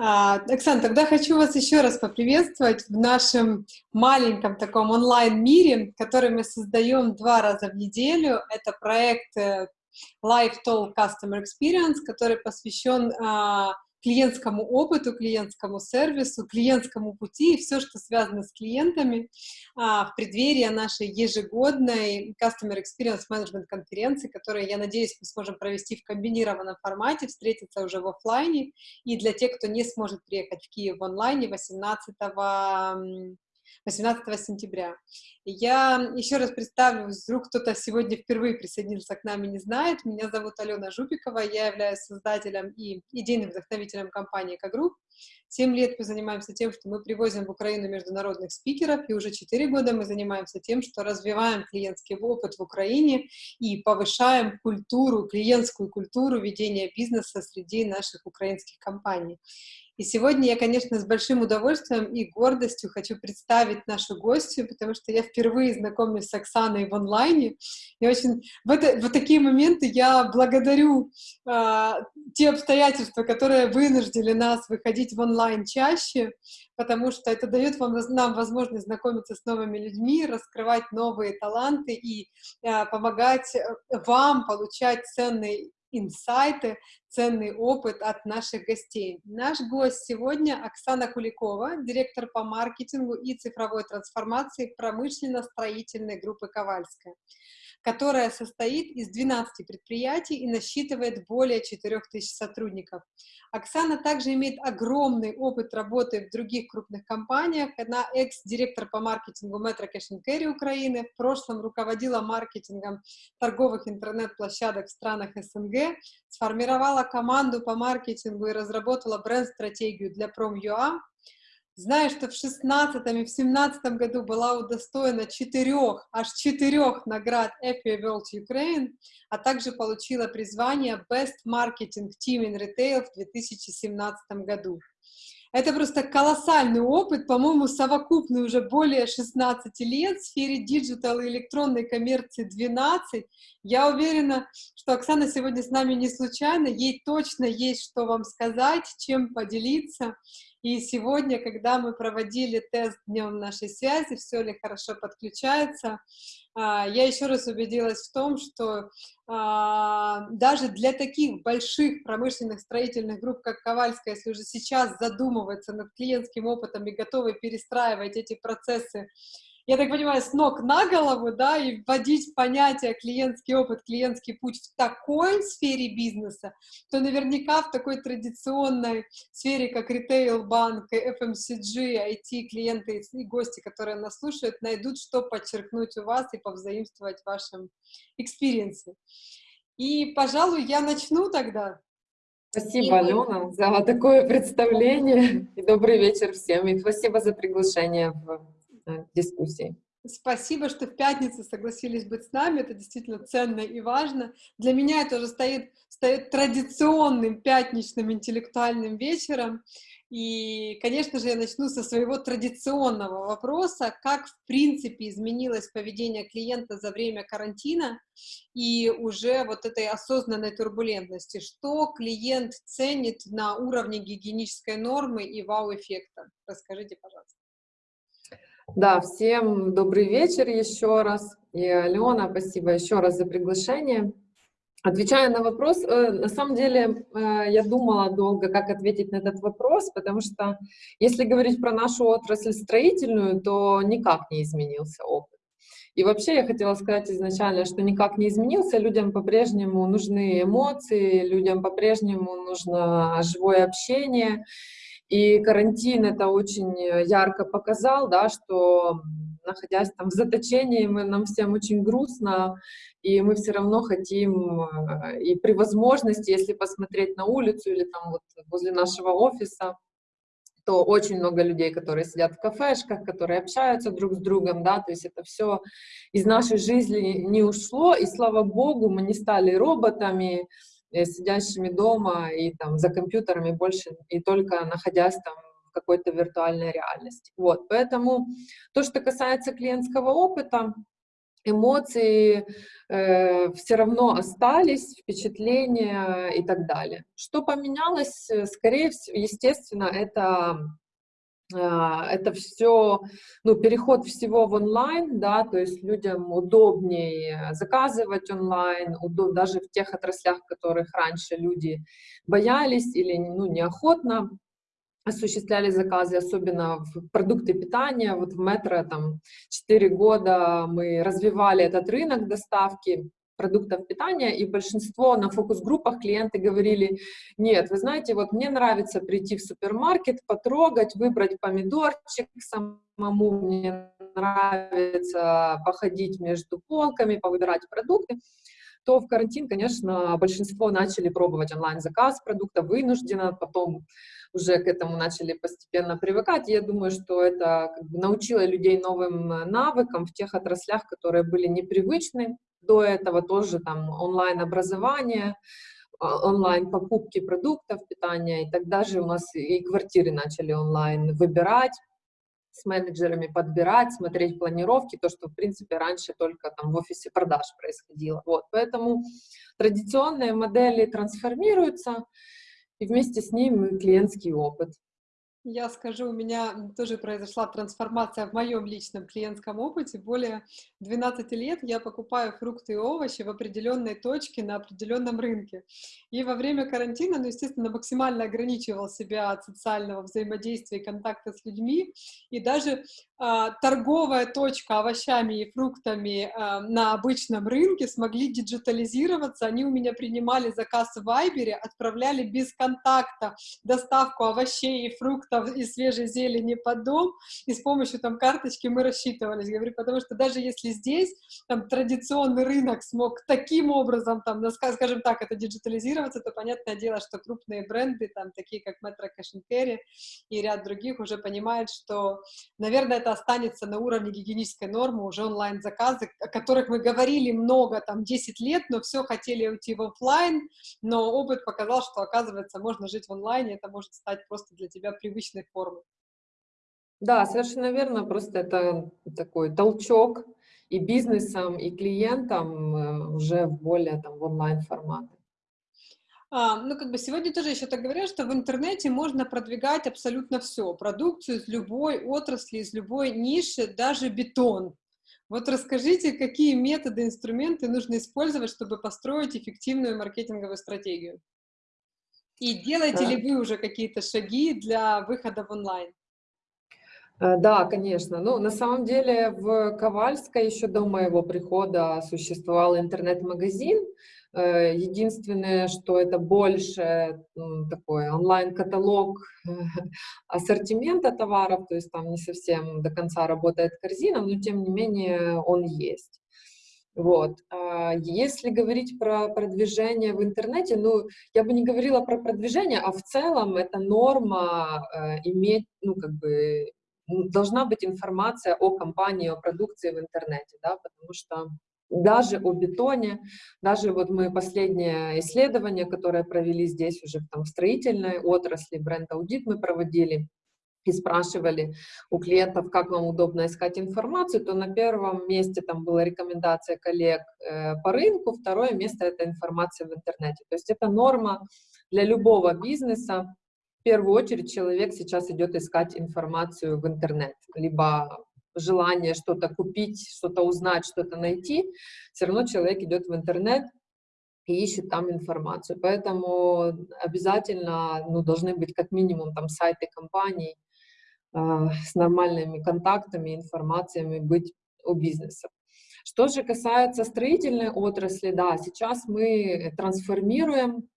А, Оксана, тогда хочу вас еще раз поприветствовать в нашем маленьком таком онлайн-мире, который мы создаем два раза в неделю. Это проект э, Live Talk Customer Experience, который посвящен а, клиентскому опыту, клиентскому сервису, клиентскому пути и все, что связано с клиентами а, в преддверии нашей ежегодной Customer Experience Management конференции, которую, я надеюсь, мы сможем провести в комбинированном формате, встретиться уже в офлайне. И для тех, кто не сможет приехать в Киев в онлайне 18 18 сентября. Я еще раз представлю, вдруг кто-то сегодня впервые присоединился к нам и не знает. Меня зовут Алена Жупикова, я являюсь создателем и идейным вдохновителем компании «Экогрупп». Семь лет мы занимаемся тем, что мы привозим в Украину международных спикеров, и уже четыре года мы занимаемся тем, что развиваем клиентский опыт в Украине и повышаем культуру, клиентскую культуру ведения бизнеса среди наших украинских компаний. И сегодня я, конечно, с большим удовольствием и гордостью хочу представить нашу гостью, потому что я впервые знакомлюсь с Оксаной в онлайне. И очень в, это, в такие моменты я благодарю э, те обстоятельства, которые вынуждили нас выходить в онлайн чаще, потому что это дает вам, нам возможность знакомиться с новыми людьми, раскрывать новые таланты и э, помогать вам получать ценный инсайты, ценный опыт от наших гостей. Наш гость сегодня Оксана Куликова, директор по маркетингу и цифровой трансформации промышленно-строительной группы «Ковальская» которая состоит из 12 предприятий и насчитывает более 4000 сотрудников. Оксана также имеет огромный опыт работы в других крупных компаниях. Она экс-директор по маркетингу Metro Cash Carry Украины, в прошлом руководила маркетингом торговых интернет-площадок в странах СНГ, сформировала команду по маркетингу и разработала бренд-стратегию для Prom.ua, Знаю, что в 16 и в 17 году была удостоена четырех, аж четырех наград Effie Awards Ukraine, а также получила призвание Best Marketing Team in Retail в 2017 году. Это просто колоссальный опыт, по-моему, совокупный уже более 16 лет в сфере digital и электронной коммерции 12. Я уверена, что Оксана сегодня с нами не случайно, ей точно есть что вам сказать, чем поделиться. И сегодня, когда мы проводили тест днем нашей связи, все ли хорошо подключается, а, я еще раз убедилась в том, что а, даже для таких больших промышленных строительных групп, как Ковальская, если уже сейчас задумываться над клиентским опытом и готовы перестраивать эти процессы я так понимаю, с ног на голову, да, и вводить понятие клиентский опыт, клиентский путь в такой сфере бизнеса, то наверняка в такой традиционной сфере, как ритейл, банк, FMCG, IT, клиенты и гости, которые нас слушают, найдут, что подчерпнуть у вас и повзаимствовать в вашем экспириенсе. И, пожалуй, я начну тогда. Спасибо, Алена, за такое представление. И добрый вечер всем. И спасибо за приглашение в дискуссии. Спасибо, что в пятницу согласились быть с нами. Это действительно ценно и важно. Для меня это уже стоит, стоит традиционным пятничным интеллектуальным вечером. И, конечно же, я начну со своего традиционного вопроса, как, в принципе, изменилось поведение клиента за время карантина и уже вот этой осознанной турбулентности. Что клиент ценит на уровне гигиенической нормы и вау-эффекта? Расскажите, пожалуйста. Да, всем добрый вечер еще раз. И Алена, спасибо еще раз за приглашение. Отвечая на вопрос, э, на самом деле э, я думала долго, как ответить на этот вопрос, потому что если говорить про нашу отрасль строительную, то никак не изменился опыт. И вообще я хотела сказать изначально, что никак не изменился, людям по-прежнему нужны эмоции, людям по-прежнему нужно живое общение, и карантин это очень э, ярко показал, да, что находясь там в заточении, мы, нам всем очень грустно, и мы все равно хотим, э, и при возможности, если посмотреть на улицу или там вот возле нашего офиса, то очень много людей, которые сидят в кафешках, которые общаются друг с другом, да, то есть это все из нашей жизни не ушло, и слава богу, мы не стали роботами, сидящими дома и там за компьютерами больше, и только находясь там в какой-то виртуальной реальности. Вот, поэтому то, что касается клиентского опыта, эмоции э, все равно остались, впечатления и так далее. Что поменялось? Скорее всего, естественно, это это все, ну, переход всего в онлайн, да, то есть людям удобнее заказывать онлайн, удоб, даже в тех отраслях, которых раньше люди боялись или, ну, неохотно осуществляли заказы, особенно в продукты питания. Вот в метро там 4 года мы развивали этот рынок доставки, продуктов питания, и большинство на фокус-группах клиенты говорили, нет, вы знаете, вот мне нравится прийти в супермаркет, потрогать, выбрать помидорчик самому, мне нравится походить между полками, повыбирать продукты, то в карантин, конечно, большинство начали пробовать онлайн-заказ продукта вынужденно, потом уже к этому начали постепенно привыкать. я думаю, что это как бы, научило людей новым навыкам в тех отраслях, которые были непривычны до этого тоже там онлайн-образование, а, онлайн-покупки продуктов питания, и тогда же у нас и квартиры начали онлайн выбирать, с менеджерами подбирать, смотреть планировки, то, что, в принципе, раньше только там в офисе продаж происходило. Вот, поэтому традиционные модели трансформируются, и вместе с ним клиентский опыт. Я скажу, у меня тоже произошла трансформация в моем личном клиентском опыте. Более 12 лет я покупаю фрукты и овощи в определенной точке на определенном рынке. И во время карантина, ну, естественно, максимально ограничивал себя от социального взаимодействия и контакта с людьми. И даже торговая точка овощами и фруктами а, на обычном рынке смогли диджитализироваться. Они у меня принимали заказ в Вайбере, отправляли без контакта доставку овощей и фруктов и свежей зелени под дом, и с помощью там карточки мы рассчитывались. Говорю, потому что даже если здесь там традиционный рынок смог таким образом, там, скажем так, это диджитализироваться, то понятное дело, что крупные бренды, там, такие как Metro Cash Carry и ряд других уже понимают, что, наверное, это это останется на уровне гигиенической нормы, уже онлайн-заказы, о которых мы говорили много, там, 10 лет, но все хотели уйти в офлайн, но опыт показал, что, оказывается, можно жить в онлайне, это может стать просто для тебя привычной формой. Да, совершенно верно, просто это такой толчок и бизнесам, и клиентам э, уже в более там, в онлайн-форматы. А, ну, как бы сегодня тоже еще так говорят, что в интернете можно продвигать абсолютно все, продукцию из любой отрасли, из любой ниши, даже бетон. Вот расскажите, какие методы, инструменты нужно использовать, чтобы построить эффективную маркетинговую стратегию? И делаете да. ли вы уже какие-то шаги для выхода в онлайн? Э, да, конечно. Ну, на самом деле в Ковальской еще до моего прихода существовал интернет-магазин, Э, единственное, что это больше такой онлайн-каталог ассортимента товаров, то есть там не совсем до конца работает корзина, но тем не менее он есть. Вот. А если говорить про продвижение в интернете, ну, я бы не говорила про продвижение, а в целом это норма э, иметь, ну, как бы, должна быть информация о компании, о продукции в интернете, да, потому что даже о бетоне, даже вот мы последнее исследование, которое провели здесь уже там, в строительной отрасли, бренд-аудит мы проводили, и спрашивали у клиентов, как вам удобно искать информацию, то на первом месте там была рекомендация коллег э, по рынку, второе место — это информация в интернете. То есть это норма для любого бизнеса. В первую очередь человек сейчас идет искать информацию в интернет, либо желание что-то купить, что-то узнать, что-то найти, все равно человек идет в интернет и ищет там информацию. Поэтому обязательно ну, должны быть как минимум там сайты компаний э, с нормальными контактами, информациями быть у бизнеса. Что же касается строительной отрасли, да, сейчас мы трансформируем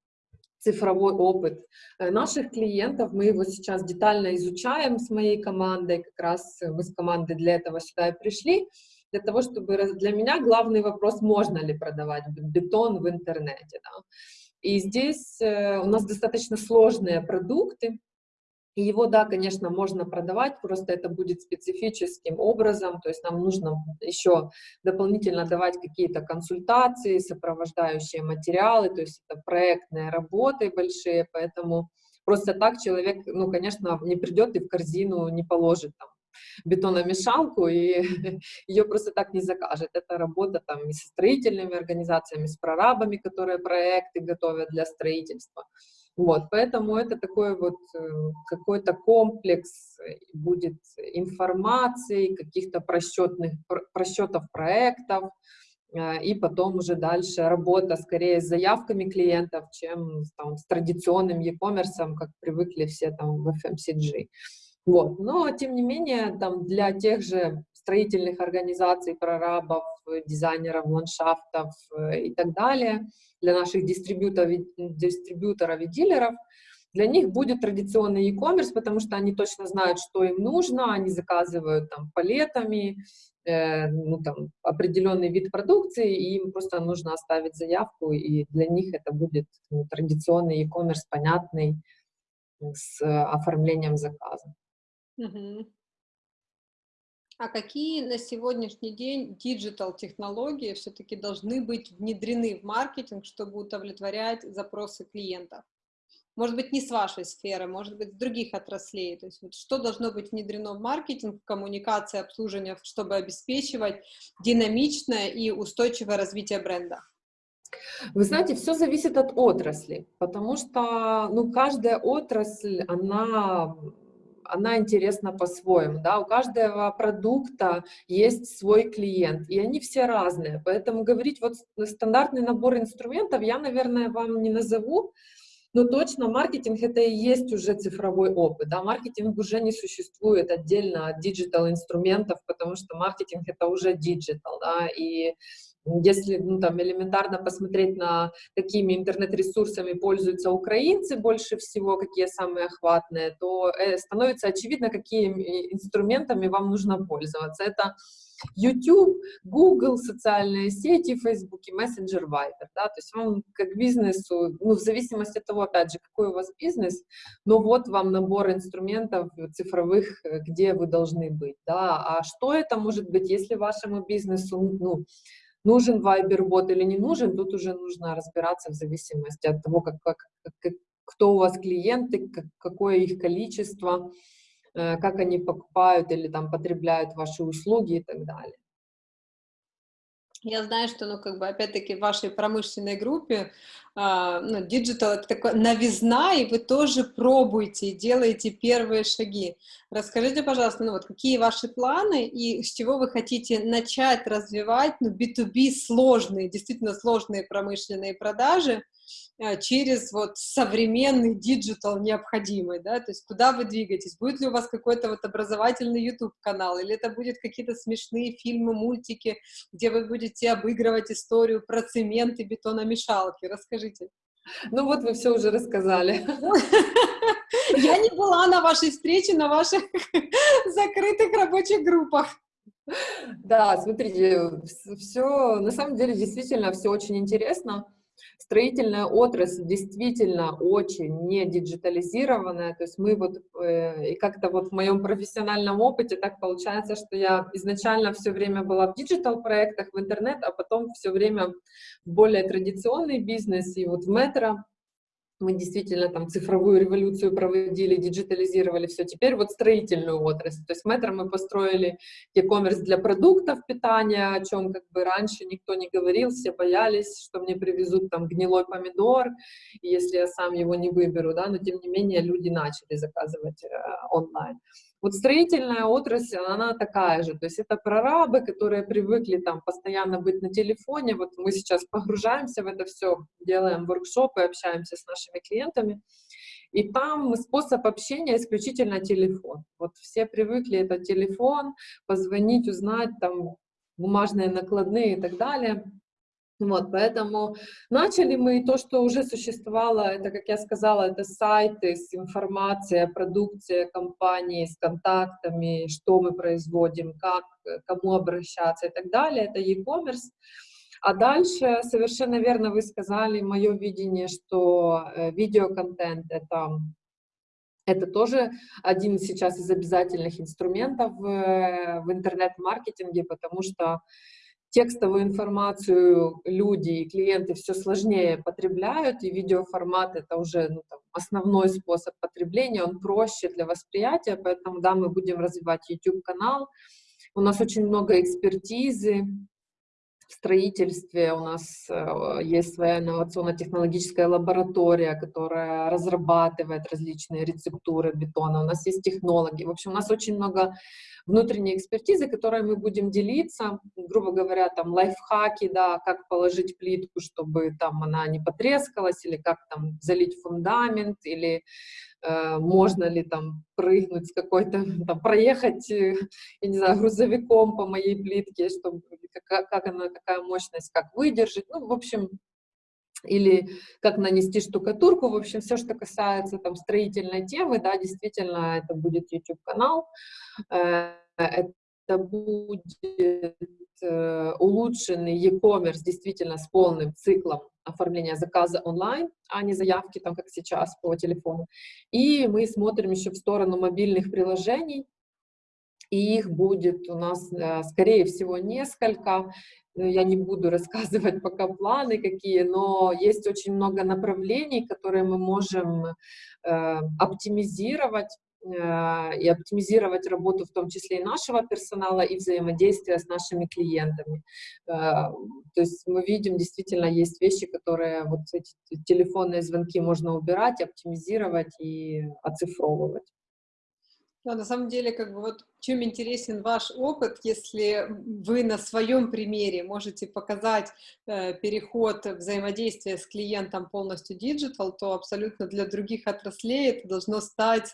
цифровой опыт э, наших клиентов. Мы его сейчас детально изучаем с моей командой, как раз мы с командой для этого сюда и пришли, для того, чтобы... Для меня главный вопрос, можно ли продавать бетон в интернете. Да? И здесь э, у нас достаточно сложные продукты, его, да, конечно, можно продавать, просто это будет специфическим образом, то есть нам нужно еще дополнительно давать какие-то консультации, сопровождающие материалы, то есть это проектные работы большие, поэтому просто так человек, ну, конечно, не придет и в корзину не положит там бетономешалку, и ее просто так не закажет. Это работа там и со строительными организациями, с прорабами, которые проекты готовят для строительства. Вот, поэтому это такой вот э, какой-то комплекс будет информации, каких-то просчетных, просчетов проектов, э, и потом уже дальше работа скорее с заявками клиентов, чем там, с традиционным e-commerce, как привыкли все там в FMCG. Вот. Но, тем не менее, там, для тех же строительных организаций, прорабов, дизайнеров ландшафтов э, и так далее, для наших дистрибьюторов, дистрибьюторов и дилеров, для них будет традиционный e-commerce, потому что они точно знают, что им нужно, они заказывают там палетами, э, ну, там, определенный вид продукции, и им просто нужно оставить заявку, и для них это будет ну, традиционный e-commerce, понятный, с оформлением заказа. Угу. А какие на сегодняшний день диджитал-технологии все-таки должны быть внедрены в маркетинг, чтобы удовлетворять запросы клиентов? Может быть, не с вашей сферы, может быть, с других отраслей. То есть вот что должно быть внедрено в маркетинг, в коммуникации, обслуживание, чтобы обеспечивать динамичное и устойчивое развитие бренда? Вы знаете, все зависит от отрасли, потому что ну, каждая отрасль, она она интересна по-своему, да, у каждого продукта есть свой клиент, и они все разные, поэтому говорить вот стандартный набор инструментов я, наверное, вам не назову, но точно маркетинг это и есть уже цифровой опыт, да, маркетинг уже не существует отдельно от digital инструментов, потому что маркетинг это уже digital, да, и если ну, там, элементарно посмотреть на какими интернет-ресурсами пользуются украинцы больше всего, какие самые охватные, то э, становится очевидно, какими инструментами вам нужно пользоваться. Это YouTube, Google, социальные сети, Facebook, Messenger, Viber. Да? То есть вам как бизнесу, ну, в зависимости от того, опять же, какой у вас бизнес, но вот вам набор инструментов цифровых, э, где вы должны быть. Да? А что это может быть, если вашему бизнесу ну, нужен Viber-бот или не нужен, тут уже нужно разбираться в зависимости от того, как, как, как, кто у вас клиенты, как, какое их количество, э, как они покупают или там потребляют ваши услуги и так далее. Я знаю, что, ну, как бы, опять-таки, в вашей промышленной группе а, ну, digital это такая новизна, и вы тоже пробуете и делаете первые шаги. Расскажите, пожалуйста, ну, вот какие ваши планы и с чего вы хотите начать развивать, ну, B2B сложные, действительно сложные промышленные продажи, через вот современный digital необходимый, да, то есть куда вы двигаетесь, будет ли у вас какой-то вот образовательный YouTube-канал, или это будет какие-то смешные фильмы, мультики, где вы будете обыгрывать историю про цемент и бетономешалки, расскажите. Ну вот вы все уже рассказали. Я не была на вашей встрече, на ваших закрытых рабочих группах. Да, смотрите, все, на самом деле, действительно, все очень интересно. Строительная отрасль действительно очень не диджитализированная, то есть мы вот, э, и как-то вот в моем профессиональном опыте так получается, что я изначально все время была в диджитал-проектах, в интернет, а потом все время более традиционный бизнес, и вот в метро, мы действительно там цифровую революцию проводили, диджитализировали все. Теперь вот строительную отрасль. То есть метро мы построили e-commerce для продуктов питания, о чем как бы раньше никто не говорил, все боялись, что мне привезут там гнилой помидор, если я сам его не выберу, да, но тем не менее люди начали заказывать э, онлайн. Вот строительная отрасль, она такая же, то есть это прорабы, которые привыкли там постоянно быть на телефоне, вот мы сейчас погружаемся в это все, делаем воркшопы, общаемся с нашими клиентами, и там способ общения исключительно телефон. Вот все привыкли, это телефон, позвонить, узнать, там, бумажные накладные и так далее. Вот, поэтому начали мы то, что уже существовало, это, как я сказала, это сайты с информацией о продукции компании, с контактами, что мы производим, как, кому обращаться и так далее, это e-commerce. А дальше, совершенно верно вы сказали, мое видение, что э, видеоконтент — это это тоже один сейчас из обязательных инструментов в, в интернет-маркетинге, потому что текстовую информацию люди и клиенты все сложнее потребляют, и видеоформат — это уже ну, там, основной способ потребления, он проще для восприятия, поэтому, да, мы будем развивать YouTube-канал. У нас очень много экспертизы, в строительстве у нас э, есть своя инновационно-технологическая лаборатория, которая разрабатывает различные рецептуры бетона. У нас есть технологи. В общем, у нас очень много внутренней экспертизы, которой мы будем делиться, грубо говоря, там лайфхаки, да, как положить плитку, чтобы там она не потрескалась, или как там залить фундамент, или можно ли там прыгнуть с какой-то, там, проехать, э, я не знаю, грузовиком по моей плитке, чтобы, как, как она, какая мощность, как выдержать, ну, в общем, или как нанести штукатурку, в общем, все, что касается там строительной темы, да, действительно, это будет YouTube-канал, э, это будет э, улучшенный e-commerce действительно с полным циклом оформления заказа онлайн, а не заявки там, как сейчас, по телефону. И мы смотрим еще в сторону мобильных приложений, и их будет у нас, э, скорее всего, несколько. Ну, я не буду рассказывать пока планы какие, но есть очень много направлений, которые мы можем э, оптимизировать и оптимизировать работу в том числе и нашего персонала, и взаимодействие с нашими клиентами. Э, то есть мы видим, действительно, есть вещи, которые вот эти телефонные звонки можно убирать, оптимизировать и оцифровывать. Да, на самом деле, как бы вот чем интересен ваш опыт, если вы на своем примере можете показать э, переход взаимодействия с клиентом полностью digital, то абсолютно для других отраслей это должно стать,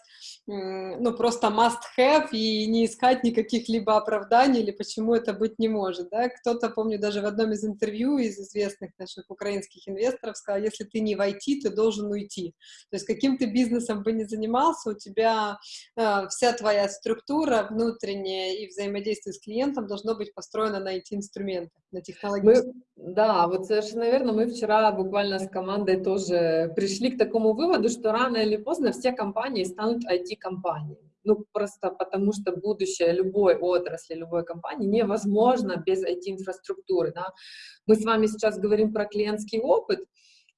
э, ну, просто must-have и не искать никаких либо оправданий или почему это быть не может, да. Кто-то, помню, даже в одном из интервью из известных наших украинских инвесторов сказал, если ты не в IT, ты должен уйти. То есть каким ты бизнесом бы ни занимался, у тебя э, вся твоя структура внутреннее и взаимодействие с клиентом должно быть построено на IT-инструментах, на технологических. Да, вот совершенно верно. Мы вчера буквально с командой тоже пришли к такому выводу, что рано или поздно все компании станут IT-компаниями. Ну, просто потому что будущее любой отрасли, любой компании невозможно без IT-инфраструктуры. Да? Мы с вами сейчас говорим про клиентский опыт,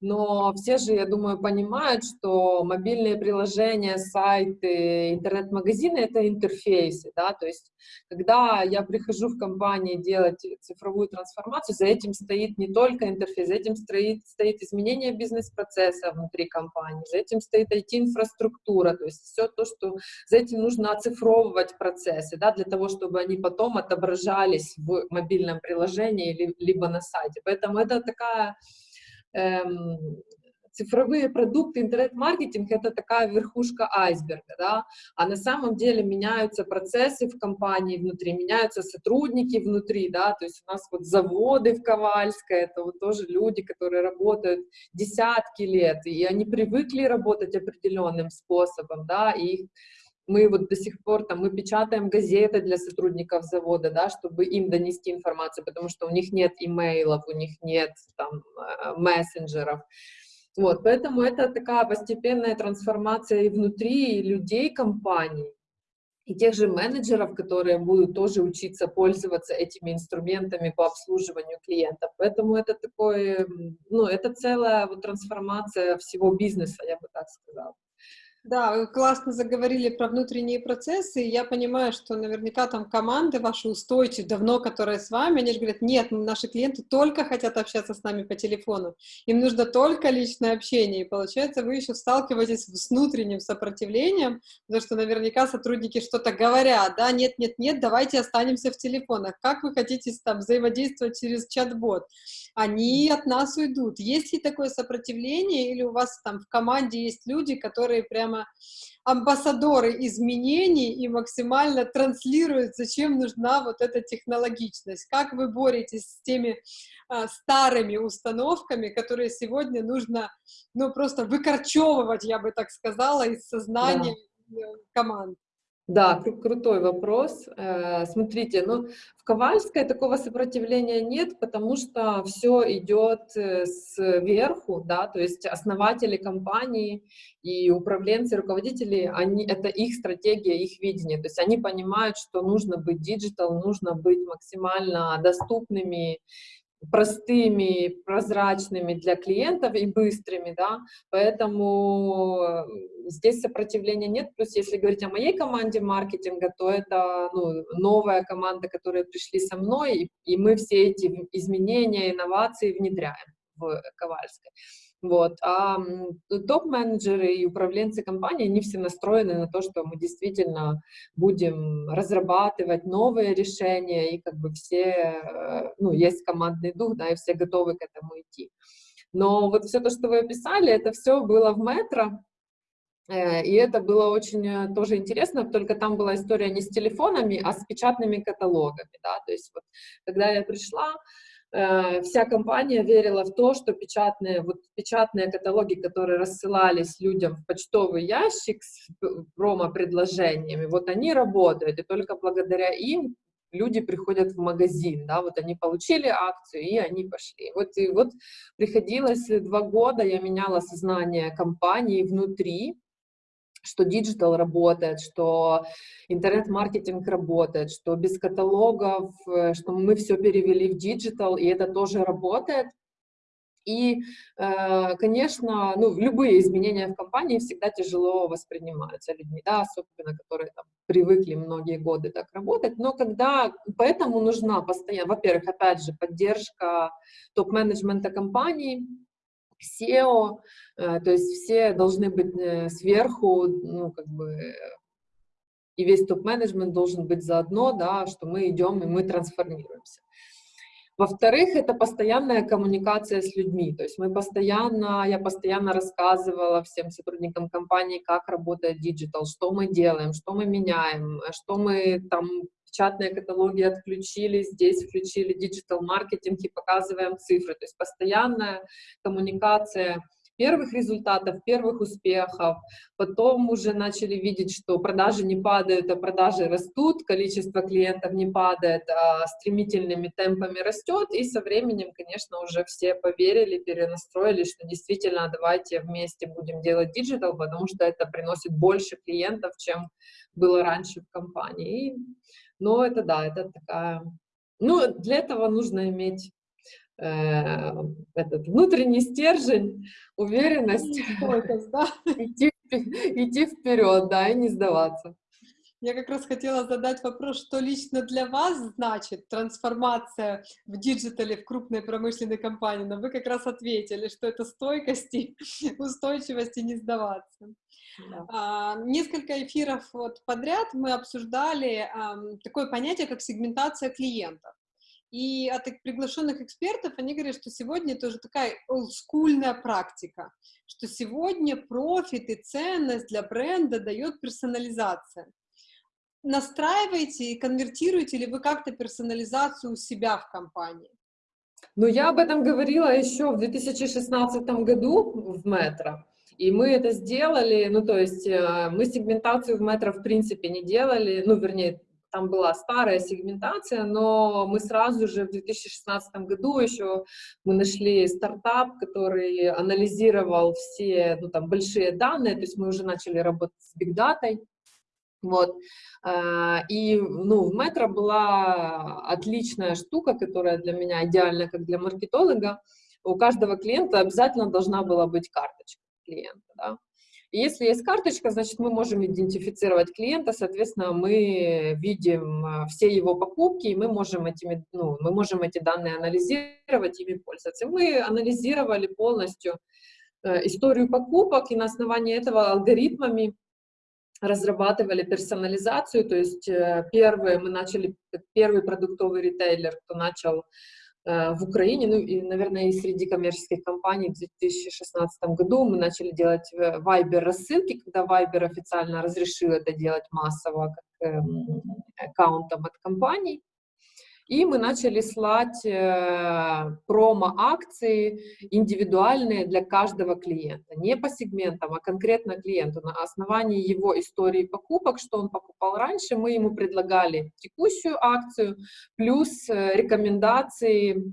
но все же, я думаю, понимают, что мобильные приложения, сайты, интернет-магазины — это интерфейсы, да, то есть когда я прихожу в компании делать цифровую трансформацию, за этим стоит не только интерфейс, за этим стоит, стоит изменение бизнес-процесса внутри компании, за этим стоит IT-инфраструктура, то есть все то, что за этим нужно оцифровывать процессы, да, для того, чтобы они потом отображались в мобильном приложении либо на сайте. Поэтому это такая цифровые продукты, интернет-маркетинг — это такая верхушка айсберга, да, а на самом деле меняются процессы в компании внутри, меняются сотрудники внутри, да, то есть у нас вот заводы в Ковальской, это вот тоже люди, которые работают десятки лет, и они привыкли работать определенным способом, да, и мы вот до сих пор там, мы печатаем газеты для сотрудников завода, да, чтобы им донести информацию, потому что у них нет имейлов, у них нет там мессенджеров. Вот, поэтому это такая постепенная трансформация и внутри людей компаний, и тех же менеджеров, которые будут тоже учиться пользоваться этими инструментами по обслуживанию клиентов. Поэтому это такое, ну, это целая вот трансформация всего бизнеса, я бы так сказала. Да, вы классно заговорили про внутренние процессы, и я понимаю, что наверняка там команды ваши устойчивые, давно которые с вами, они же говорят, нет, наши клиенты только хотят общаться с нами по телефону, им нужно только личное общение, и получается вы еще сталкиваетесь с внутренним сопротивлением, потому что наверняка сотрудники что-то говорят, да, нет, нет, нет, давайте останемся в телефонах, как вы хотите там взаимодействовать через чат-бот, они от нас уйдут. Есть ли такое сопротивление, или у вас там в команде есть люди, которые прямо амбассадоры изменений и максимально транслируют, зачем нужна вот эта технологичность? Как вы боретесь с теми а, старыми установками, которые сегодня нужно, ну, просто выкорчевывать, я бы так сказала, из сознания да. Э, команд? Да, кру крутой вопрос. Э, смотрите, ну, в Ковальской такого сопротивления нет, потому что все идет э, сверху, да, то есть основатели компании и управленцы, руководители, они, это их стратегия, их видение, то есть они понимают, что нужно быть digital, нужно быть максимально доступными, простыми, прозрачными для клиентов и быстрыми, да, поэтому э, здесь сопротивления нет, плюс если говорить о моей команде маркетинга, то это ну, новая команда, которая пришли со мной, и, и мы все эти изменения, инновации внедряем в Ковальской. Вот. А топ-менеджеры и управленцы компании, они все настроены на то, что мы действительно будем разрабатывать новые решения, и как бы все, э, ну, есть командный дух, да, и все готовы к этому идти. Но вот все то, что вы описали, это все было в метро, э, и это было очень э, тоже интересно, только там была история не с телефонами, а с печатными каталогами, да, то есть вот, когда я пришла, вся компания верила в то, что печатные, вот печатные каталоги, которые рассылались людям в почтовый ящик с промо-предложениями, вот они работают, и только благодаря им люди приходят в магазин, да, вот они получили акцию, и они пошли. Вот, и вот приходилось два года, я меняла сознание компании внутри, что digital работает, что интернет-маркетинг работает, что без каталогов, э, что мы все перевели в digital, и это тоже работает. И, э, конечно, ну, любые изменения в компании всегда тяжело воспринимаются людьми, да, особенно которые там, привыкли многие годы так работать. Но когда, поэтому нужна постоянно, во-первых, опять же, поддержка топ-менеджмента компании, CEO, э, то есть все должны быть э, сверху, ну, как бы, и весь топ-менеджмент должен быть заодно, да, что мы идем и мы трансформируемся. Во-вторых, это постоянная коммуникация с людьми, то есть мы постоянно, я постоянно рассказывала всем сотрудникам компании, как работает digital, что мы делаем, что мы меняем, что мы там печатные каталоги отключили, здесь включили digital-маркетинг и показываем цифры. То есть постоянная коммуникация первых результатов, первых успехов, потом уже начали видеть, что продажи не падают, а продажи растут, количество клиентов не падает, а стремительными темпами растет, и со временем, конечно, уже все поверили, перенастроились, что действительно давайте вместе будем делать digital, потому что это приносит больше клиентов, чем было раньше в компании. И но это да, это такая... Ну, для этого нужно иметь э, этот внутренний стержень, уверенность, да? идти, идти вперед, да, и не сдаваться. Я как раз хотела задать вопрос, что лично для вас значит трансформация в digital е в крупной промышленной компании, но вы как раз ответили, что это стойкость и устойчивость и не сдаваться. Да. А, несколько эфиров вот подряд мы обсуждали а, такое понятие, как сегментация клиентов. И от приглашенных экспертов они говорят, что сегодня это уже такая олдскульная практика, что сегодня профит и ценность для бренда дает персонализация настраиваете и конвертируете ли вы как-то персонализацию у себя в компании? Ну, я об этом говорила еще в 2016 году в Метро. И мы это сделали, ну, то есть э, мы сегментацию в метро в принципе не делали, ну, вернее, там была старая сегментация, но мы сразу же в 2016 году еще мы нашли стартап, который анализировал все, ну, там, большие данные, то есть мы уже начали работать с Data, вот. А, и, ну, в метро была отличная штука, которая для меня идеальна, как для маркетолога. У каждого клиента обязательно должна была быть карточка клиента, да. И если есть карточка, значит, мы можем идентифицировать клиента, соответственно, мы видим а, все его покупки, и мы можем, этими, ну, мы можем эти данные анализировать, ими пользоваться. Мы анализировали полностью э, историю покупок, и на основании этого алгоритмами разрабатывали персонализацию, то есть э, первые, мы начали, первый продуктовый ритейлер, кто начал э, в Украине, ну и, наверное, и среди коммерческих компаний в 2016 году мы начали делать э, Viber рассылки, когда Viber официально разрешил это делать массово как эм, аккаунтом от компаний. И мы начали слать э, промо-акции индивидуальные для каждого клиента, не по сегментам, а конкретно клиенту. На основании его истории покупок, что он покупал раньше, мы ему предлагали текущую акцию, плюс э, рекомендации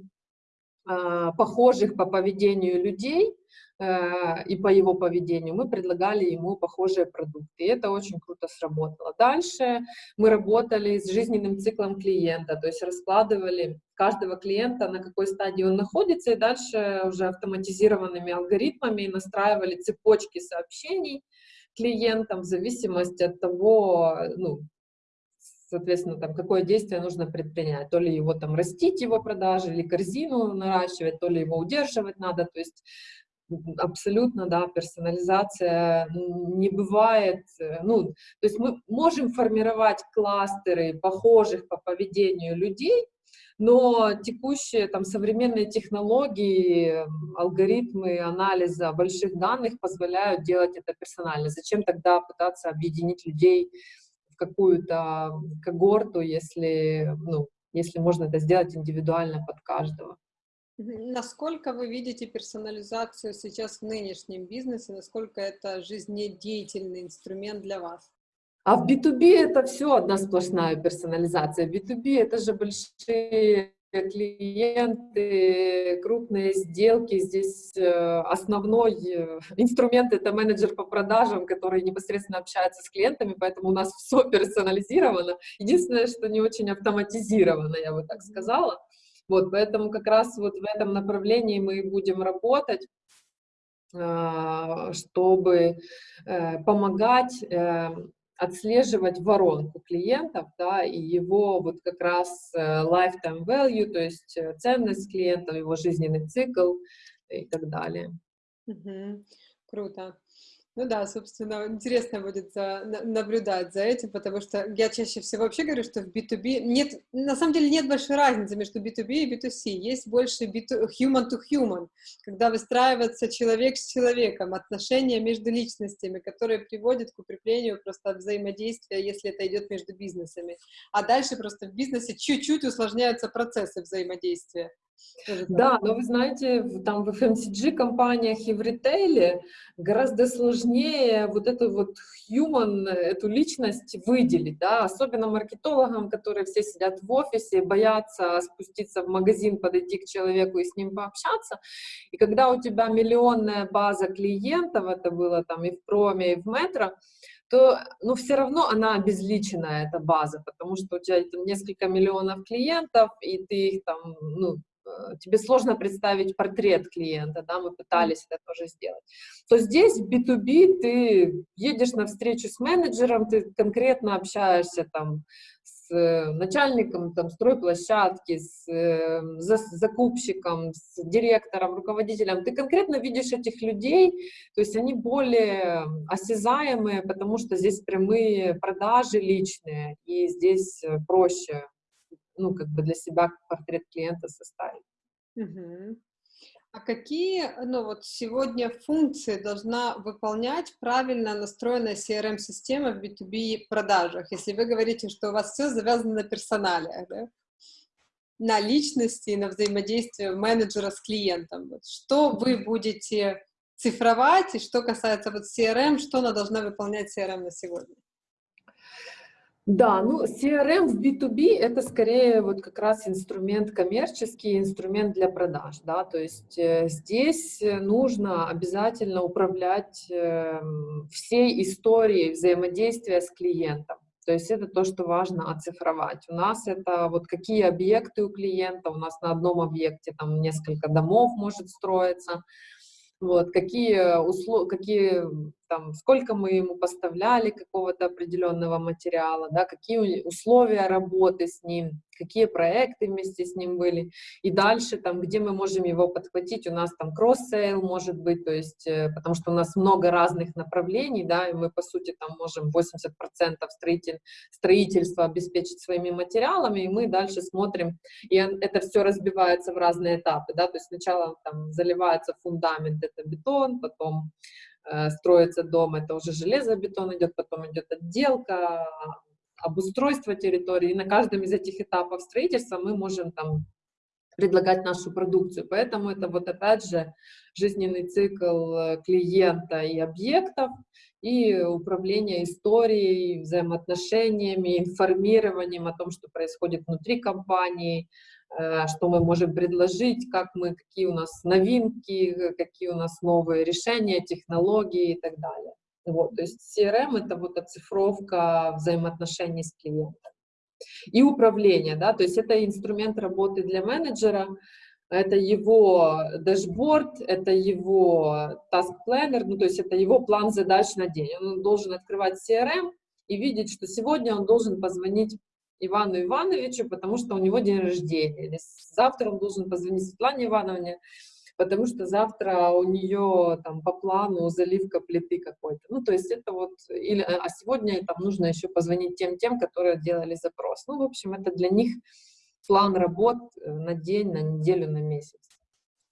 э, похожих по поведению людей, и по его поведению, мы предлагали ему похожие продукты. И это очень круто сработало. Дальше мы работали с жизненным циклом клиента, то есть раскладывали каждого клиента, на какой стадии он находится, и дальше уже автоматизированными алгоритмами настраивали цепочки сообщений клиентам в зависимости от того, ну, соответственно, там, какое действие нужно предпринять. То ли его там растить, его продажи, или корзину наращивать, то ли его удерживать надо. То есть абсолютно, да, персонализация не бывает, э, ну, то есть мы можем формировать кластеры похожих по поведению людей, но текущие там современные технологии, алгоритмы анализа больших данных позволяют делать это персонально. Зачем тогда пытаться объединить людей в какую-то когорту, если, ну, если можно это сделать индивидуально под каждого? Насколько вы видите персонализацию сейчас в нынешнем бизнесе? Насколько это жизнедеятельный инструмент для вас? А в B2B это все одна сплошная персонализация. B2B это же большие клиенты, крупные сделки. Здесь э, основной э, инструмент — это менеджер по продажам, который непосредственно общается с клиентами, поэтому у нас все персонализировано. Единственное, что не очень автоматизировано, я бы так сказала. Вот, поэтому как раз вот в этом направлении мы будем работать, а, чтобы э, помогать э, отслеживать воронку клиентов, да, и его вот как раз э, lifetime value, то есть ценность клиента, его жизненный цикл и так далее. Круто. Ну да, собственно, интересно будет за, наблюдать за этим, потому что я чаще всего вообще говорю, что в B2B нет, на самом деле нет большой разницы между B2B и B2C, есть больше B2, human to human, когда выстраивается человек с человеком, отношения между личностями, которые приводят к укреплению просто взаимодействия, если это идет между бизнесами. А дальше просто в бизнесе чуть-чуть усложняются процессы взаимодействия. Да, но вы знаете, там в FMCG-компаниях и в ритейле гораздо сложнее вот эту вот human, эту личность выделить, да, особенно маркетологам, которые все сидят в офисе, боятся спуститься в магазин, подойти к человеку и с ним пообщаться. И когда у тебя миллионная база клиентов, это было там и в проме, и в метро, то, ну, все равно она обезличенная, эта база, потому что у тебя там несколько миллионов клиентов, и ты их там, ну, тебе сложно представить портрет клиента, да, мы пытались это тоже сделать, то здесь в B2B ты едешь на встречу с менеджером, ты конкретно общаешься там с э, начальником там, стройплощадки, с э, закупщиком, с директором, руководителем, ты конкретно видишь этих людей, то есть они более осязаемые, потому что здесь прямые продажи личные, и здесь проще ну, как бы для себя портрет клиента составить. Угу. А какие, ну вот сегодня функции должна выполнять правильно настроенная CRM-система в B2B продажах, если вы говорите, что у вас все завязано на персонале, да? на личности и на взаимодействие менеджера с клиентом. Вот что вы будете цифровать, и что касается вот CRM, что она должна выполнять CRM на сегодня? Да, ну CRM в B2B это скорее вот как раз инструмент коммерческий, инструмент для продаж, да, то есть э, здесь нужно обязательно управлять э, всей историей взаимодействия с клиентом. То есть это то, что важно оцифровать. У нас это вот какие объекты у клиента, у нас на одном объекте там несколько домов может строиться, вот, какие, услов... какие там, сколько мы ему поставляли какого-то определенного материала, да, какие условия работы с ним, какие проекты вместе с ним были, и дальше там, где мы можем его подхватить, у нас там cross-sale может быть, то есть, э, потому что у нас много разных направлений, да, и мы, по сути, там можем 80% строитель, строительства обеспечить своими материалами, и мы дальше смотрим, и это все разбивается в разные этапы, да, то есть сначала там заливается фундамент, это бетон, потом Э, строится дом, это уже железобетон идет, потом идет отделка, обустройства территории, и на каждом из этих этапов строительства мы можем там предлагать нашу продукцию. Поэтому это вот опять же жизненный цикл э, клиента и объектов, и управление историей, взаимоотношениями, информированием о том, что происходит внутри компании, э, что мы можем предложить, как мы, какие у нас новинки, какие у нас новые решения, технологии и так далее. Вот, то есть CRM — это вот оцифровка взаимоотношений с клиентом. И управление, да, то есть это инструмент работы для менеджера, это его дашборд, это его task planner, ну, то есть это его план задач на день. Он должен открывать CRM и видеть, что сегодня он должен позвонить Ивану Ивановичу, потому что у него день рождения. Или завтра он должен позвонить Светлане Ивановне, потому что завтра у нее там по плану заливка плиты какой-то. Ну, то есть это вот, или, а сегодня там нужно еще позвонить тем-тем, которые делали запрос. Ну, в общем, это для них план работ э, на день, на неделю, на месяц.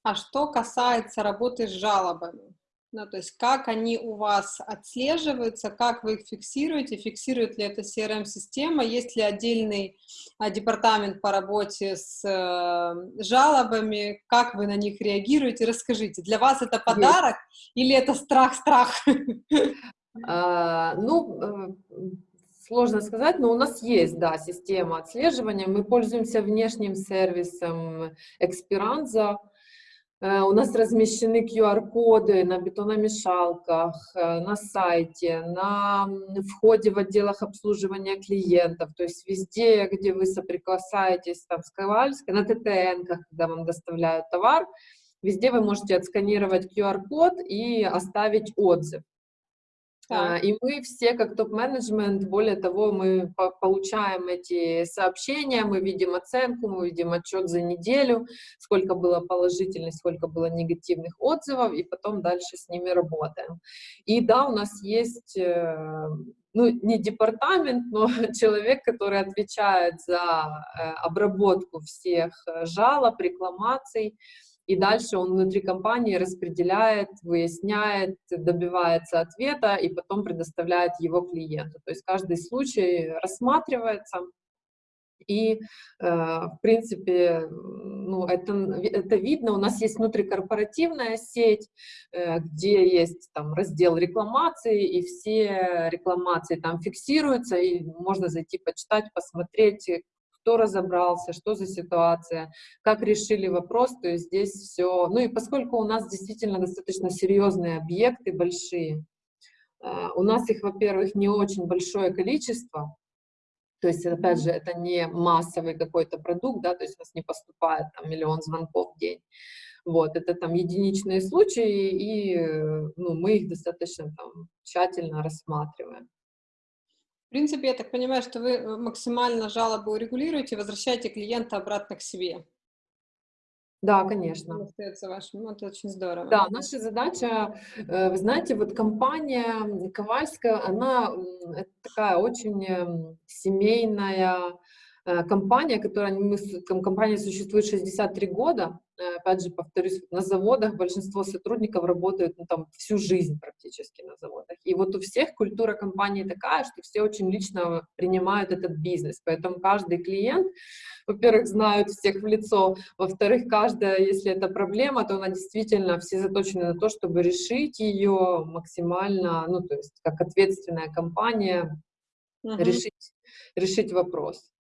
А что касается работы с жалобами? Ну, то есть как они у вас отслеживаются, как вы их фиксируете, фиксирует ли это CRM-система, есть ли отдельный а, департамент по работе с э, жалобами, как вы на них реагируете, расскажите. Для вас это подарок есть. или это страх-страх? А, ну, э, сложно сказать, но у нас есть, да, система отслеживания. Мы пользуемся внешним сервисом Экспиранза, Э, у нас размещены QR-коды на бетономешалках, э, на сайте, на входе в отделах обслуживания клиентов, то есть везде, где вы соприкасаетесь там, с Ковальской, на ТТН, когда вам доставляют товар, везде вы можете отсканировать QR-код и оставить отзыв. Да. И мы все, как топ-менеджмент, более того, мы получаем эти сообщения, мы видим оценку, мы видим отчет за неделю, сколько было положительных, сколько было негативных отзывов, и потом дальше с ними работаем. И да, у нас есть, э, ну, не департамент, но человек, который отвечает за э, обработку всех э, жалоб, рекламаций, и дальше он внутри компании распределяет, выясняет, добивается ответа и потом предоставляет его клиенту. То есть каждый случай рассматривается, и, э, в принципе, ну, это, это видно. У нас есть внутрикорпоративная сеть, э, где есть там раздел рекламации, и все рекламации там фиксируются, и можно зайти почитать, посмотреть, кто разобрался, что за ситуация, как решили вопрос, то есть здесь все. Ну и поскольку у нас действительно достаточно серьезные объекты, большие, э, у нас их, во-первых, не очень большое количество, то есть, опять же, это не массовый какой-то продукт, да, то есть у нас не поступает там миллион звонков в день. Вот, это там единичные случаи, и ну, мы их достаточно там тщательно рассматриваем принципе, я так понимаю, что вы э, максимально жалобы урегулируете, возвращаете клиента обратно к себе. Да, конечно. Остается вашим. Ну, это очень здорово. Да, наша задача, э, вы знаете, вот компания Ковальская, она такая очень эм, семейная компания, которая, мы, компания существует 63 года, Э, опять же, повторюсь, на заводах большинство сотрудников работают ну, там, всю жизнь практически на заводах. И вот у всех культура компании такая, что все очень лично принимают этот бизнес. Поэтому каждый клиент, во-первых, знают всех в лицо, во-вторых, каждая, если это проблема, то она действительно, все заточены на то, чтобы решить ее максимально, ну, то есть как ответственная компания, угу. решить, решить вопрос.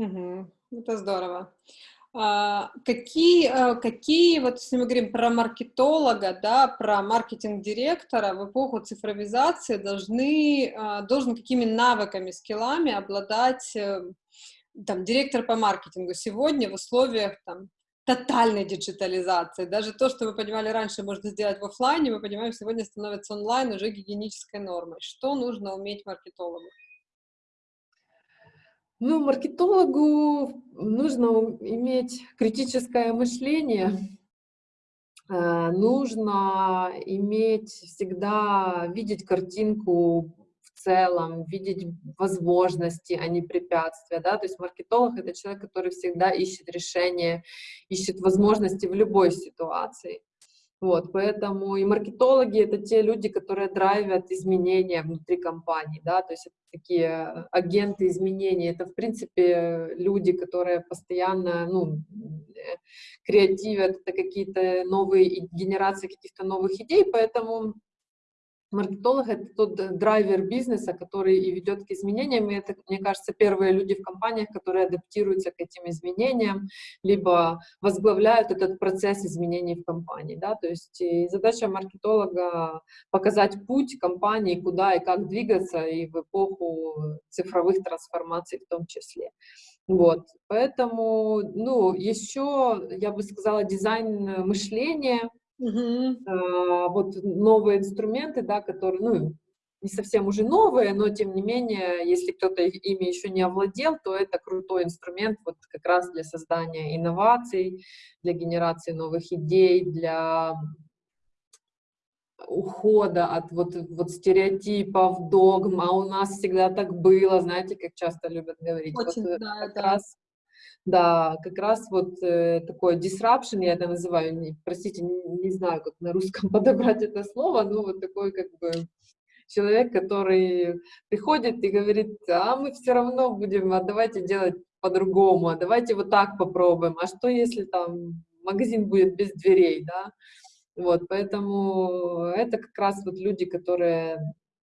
Угу. Это здорово. А, какие, а, какие, вот если мы говорим про маркетолога, да, про маркетинг-директора в эпоху цифровизации должны, а, должен какими навыками, скиллами обладать э, там, директор по маркетингу сегодня в условиях там, тотальной диджитализации. Даже то, что вы понимали раньше, можно сделать в офлайне, мы понимаем, сегодня становится онлайн уже гигиенической нормой. Что нужно уметь маркетологу? Ну, маркетологу нужно иметь критическое мышление, э, нужно иметь всегда, видеть картинку в целом, видеть возможности, а не препятствия, да, то есть маркетолог — это человек, который всегда ищет решение, ищет возможности в любой ситуации. Вот, поэтому и маркетологи — это те люди, которые драйвят изменения внутри компании, да, то есть это такие агенты изменений. Это, в принципе, люди, которые постоянно, ну, э, креативят, это какие-то новые генерации каких-то новых идей, поэтому Маркетолог — это тот драйвер бизнеса, который и ведет к изменениям, и это, мне кажется, первые люди в компаниях, которые адаптируются к этим изменениям, либо возглавляют этот процесс изменений в компании, да, то есть задача маркетолога — показать путь компании, куда и как двигаться, и в эпоху цифровых трансформаций в том числе. Вот, поэтому, ну, еще, я бы сказала, дизайн мышления — А, вот новые инструменты, да, которые, ну, не совсем уже новые, но тем не менее, если кто-то ими еще не овладел, то это крутой инструмент вот как раз для создания инноваций, для генерации новых идей, для ухода от вот, вот стереотипов, догм, а у нас всегда так было, знаете, как часто любят говорить. Очень, вот, да, как да. раз да, как раз вот э, такое disruption, я это называю, не, простите, не, не знаю, как на русском подобрать это слово, но вот такой как бы человек, который приходит и говорит, а мы все равно будем, а давайте делать по-другому, а давайте вот так попробуем, а что если там магазин будет без дверей, да? Вот, поэтому это как раз вот люди, которые,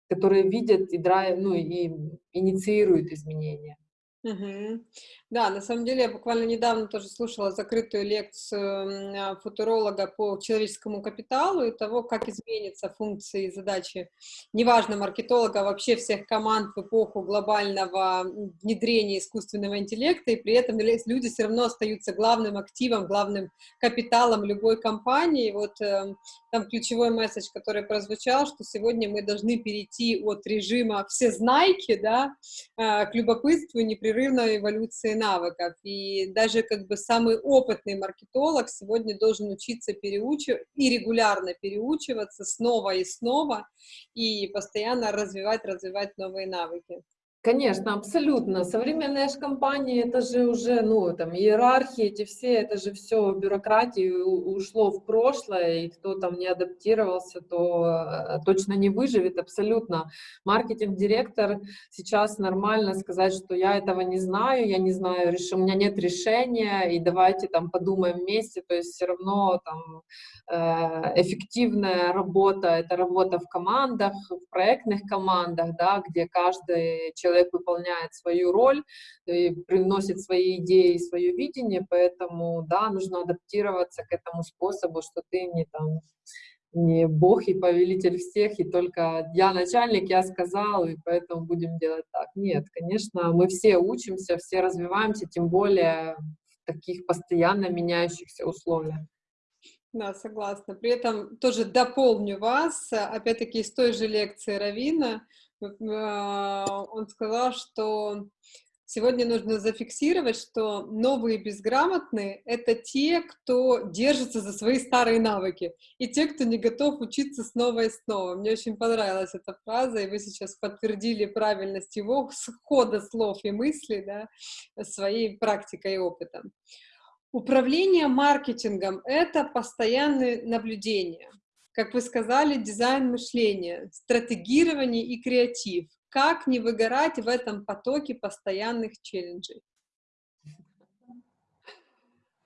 которые видят и, драйв, ну, и инициируют изменения. Угу. Да, на самом деле я буквально недавно тоже слушала закрытую лекцию футуролога по человеческому капиталу и того, как изменятся функции и задачи, неважно, маркетолога, а вообще всех команд в эпоху глобального внедрения искусственного интеллекта, и при этом люди все равно остаются главным активом, главным капиталом любой компании. Вот э, там ключевой месседж, который прозвучал, что сегодня мы должны перейти от режима все знайки, да, э, к любопытству и непрерывной эволюции навыков. И даже как бы самый опытный маркетолог сегодня должен учиться переучивать и регулярно переучиваться снова и снова и постоянно развивать, развивать новые навыки. Конечно, абсолютно. Современные же компании, это же уже, ну, там, иерархии, эти все, это же все бюрократии ушло в прошлое, и кто там не адаптировался, то э, точно не выживет, абсолютно. Маркетинг-директор сейчас нормально сказать, что я этого не знаю, я не знаю, у меня нет решения, и давайте там подумаем вместе, то есть все равно там э, эффективная работа, это работа в командах, в проектных командах, да, где каждый человек человек выполняет свою роль приносит свои идеи, свое видение, поэтому, да, нужно адаптироваться к этому способу, что ты не там не бог и повелитель всех, и только я начальник, я сказал, и поэтому будем делать так. Нет, конечно, мы все учимся, все развиваемся, тем более в таких постоянно меняющихся условиях. Да, согласна. При этом тоже дополню вас, опять-таки из той же лекции Равина, он сказал, что сегодня нужно зафиксировать, что новые безграмотные — это те, кто держится за свои старые навыки, и те, кто не готов учиться снова и снова. Мне очень понравилась эта фраза, и вы сейчас подтвердили правильность его хода слов и мыслей да, своей практикой и опытом. Управление маркетингом — это постоянное наблюдение — как вы сказали, дизайн мышления, стратегирование и креатив. Как не выгорать в этом потоке постоянных челленджей?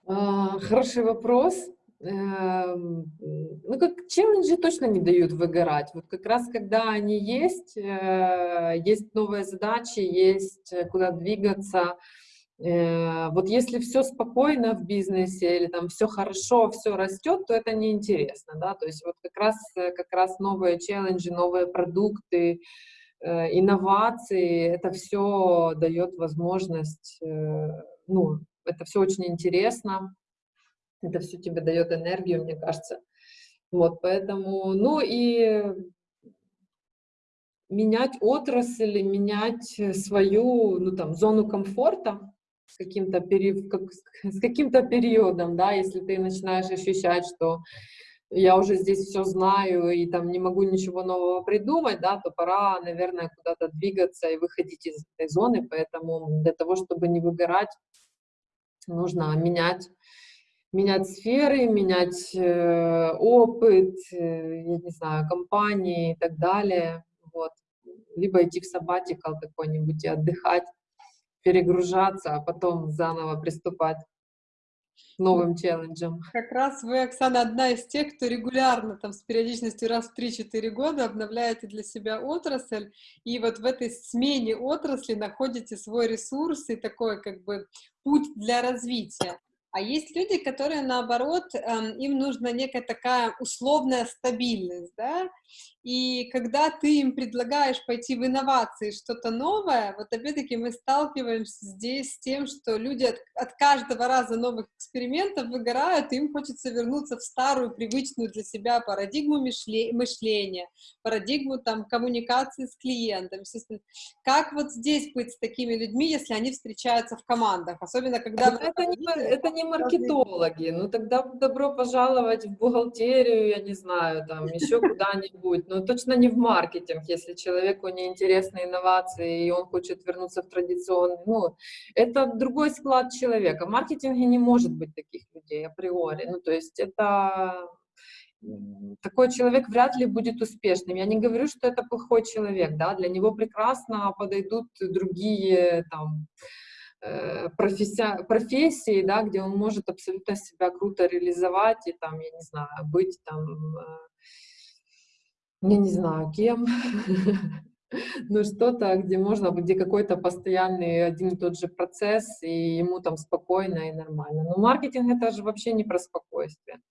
А, хороший вопрос. Эм, ну, как челленджи точно не дают выгорать. Вот как раз когда они есть, э, есть новые задачи, есть э, куда двигаться, вот если все спокойно в бизнесе или там все хорошо, все растет, то это неинтересно, да, то есть вот как раз, э, как раз новые челленджи, новые продукты, э, инновации, это все дает возможность, ну, это все очень интересно, это все тебе дает энергию, мне кажется. Вот, поэтому, ну и менять отрасль, менять свою, ну, там, зону комфорта, с каким-то пери... как, с каким-то периодом, да, если ты начинаешь ощущать, что я уже здесь все знаю и там не могу ничего нового придумать, да, то пора, наверное, куда-то двигаться и выходить из этой зоны, поэтому для того, чтобы не выгорать, нужно менять менять сферы, менять э, опыт, э, я не знаю, компании и так далее. Вот. Либо идти в сабатикал какой-нибудь и отдыхать, перегружаться, а потом заново приступать новым челленджем. Как раз вы, Оксана, одна из тех, кто регулярно, там, с периодичностью раз в 3-4 года обновляете для себя отрасль, и вот в этой смене отрасли находите свой ресурс и такой, как бы, путь для развития. А есть люди, которые, наоборот, эм, им нужна некая такая условная стабильность, да, и когда ты им предлагаешь пойти в инновации, что-то новое, вот опять-таки мы сталкиваемся здесь с тем, что люди от, от каждого раза новых экспериментов выгорают, и им хочется вернуться в старую, привычную для себя парадигму мышления, парадигму там коммуникации с клиентом. Как вот здесь быть с такими людьми, если они встречаются в командах, особенно когда... Это, не, это не маркетологи, ну тогда добро пожаловать в бухгалтерию, я не знаю, там еще куда-нибудь, но точно не в маркетинг, если человеку не интересны инновации, и он хочет вернуться в традиционный, ну, это другой склад человека. В маркетинге не может быть таких людей априори, ну, то есть это такой человек вряд ли будет успешным. Я не говорю, что это плохой человек, да, для него прекрасно подойдут другие там профессия, профессии, да, где он может абсолютно себя круто реализовать и там, я не знаю, быть там э, я не знаю, кем, но что-то, где можно, где какой-то постоянный один и тот же процесс, и ему там спокойно и нормально. Но маркетинг — это же вообще не про спокойствие.